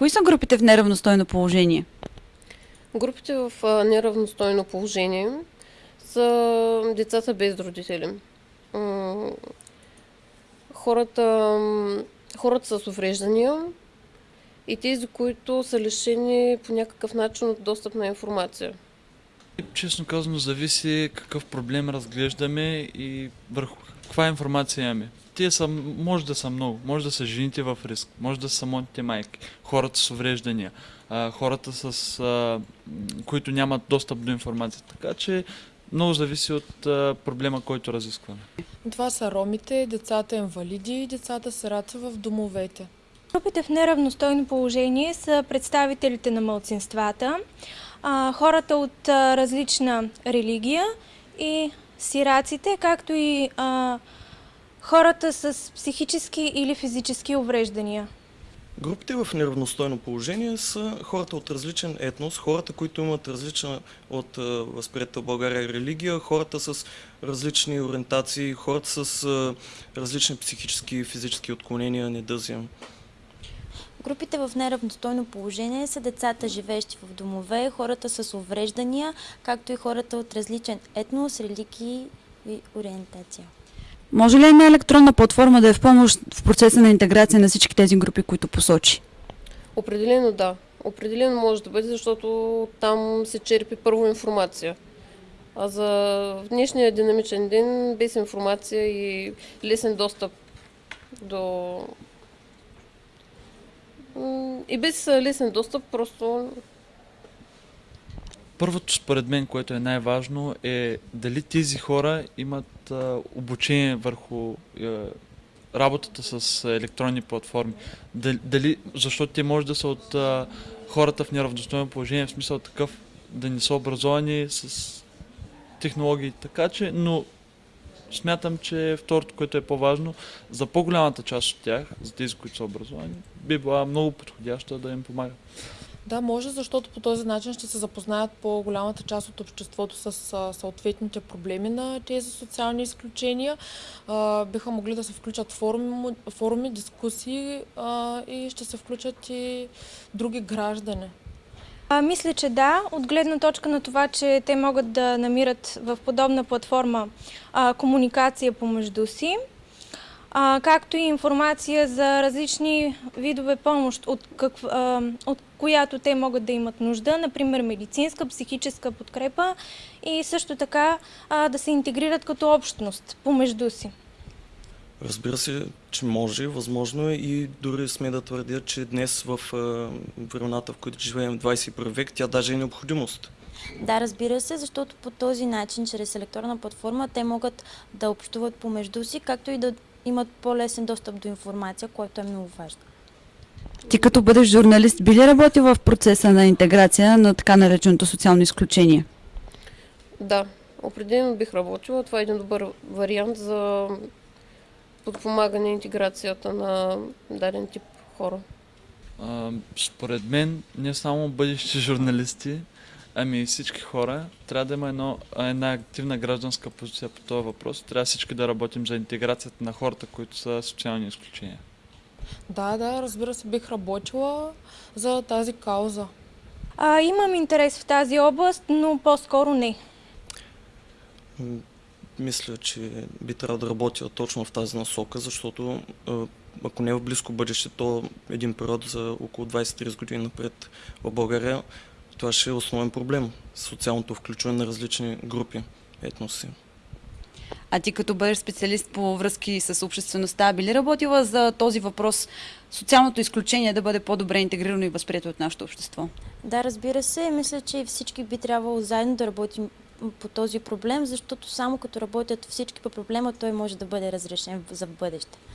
Кои са групите в неравностойно положение? Групите в неравностойно положение са децата без родители. Хората, хората с увреждания и тези, които са лишени по някакъв начин от достъп на информация. Честно казано, зависи какъв проблем разглеждаме и върху каква информация имаме. Те са, може да са много. Може да са жените в риск, може да са самотните майки, хората с увреждания, хората с, които нямат достъп до информация. Така че много зависи от а, проблема, който разискваме. Това са ромите, децата инвалиди и децата сираци в домовете. Групите в неравностойно положение са представителите на мълцинствата, а, хората от а, различна религия и сираците, както и а, хората с психически или физически увреждания. Групите в неравностойно положение са хората от различен етнос, хората, които имат различна от възприятел България религия, хората с различни ориентации, хората с различни психически и физически отклонения, недъзия. Групите в неравностойно положение са децата, живеещи в домове, хората с увреждания, както и хората от различен етнос, религии и ориентация. Може ли една електронна платформа да е в помощ в процеса на интеграция на всички тези групи, които посочи? Определено да. Определено може да бъде, защото там се черпи първо информация. А за днешния динамичен ден без информация и лесен достъп до... И без лесен достъп просто Първото, според мен, което е най-важно, е дали тези хора имат а, обучение върху а, работата с електронни платформи. Дали, защото те може да са от а, хората в неравностойно положение, в смисъл такъв да не са образовани с технологии, така че, но смятам, че второто, което е по-важно, за по-голямата част от тях, за тези, които са образовани, би била много подходяща да им помага. Да, може, защото по този начин ще се запознаят по-голямата част от обществото с съответните проблеми на тези социални изключения. Биха могли да се включат форуми, дискусии и ще се включат и други граждани. А, мисля, че да, от гледна точка на това, че те могат да намират в подобна платформа а, комуникация помежду си, а, както и информация за различни видове помощ, от, какв, а, от която те могат да имат нужда, например медицинска, психическа подкрепа и също така а, да се интегрират като общност помежду си. Разбира се, че може, възможно е и дори сме да твърдя, че днес в времената, в които живеем в 21 век, тя даже е необходимост. Да, разбира се, защото по този начин, чрез електронна платформа, те могат да общуват помежду си, както и да имат по-лесен достъп до информация, което е много важно. Ти като бъдеш журналист, би ли работил в процеса на интеграция на така нареченото социално изключение? да, определено бих работила. Това е един добър вариант за подпомагане интеграцията на даден тип хора. А, според мен, не само бъдещи журналисти, ами и всички хора, трябва да има едно, една активна гражданска позиция по този въпрос. Трябва всички да работим за интеграцията на хората, които са социални изключения. Да, да, разбира се, бих работила за тази кауза. А, имам интерес в тази област, но по-скоро не. Мисля, че би трябвало да работя точно в тази насока, защото ако не в близко бъдеще, то един период за около 20-30 години напред в България, това ще е основен проблем. Социалното включване на различни групи етноси. А ти като бъдеш специалист по връзки с обществеността, би ли работила за този въпрос социалното изключение да бъде по-добре интегрирано и възприето от нашето общество? Да, разбира се, мисля, че всички би трябвало заедно да работим по този проблем, защото само като работят всички по проблема, той може да бъде разрешен за бъдеще.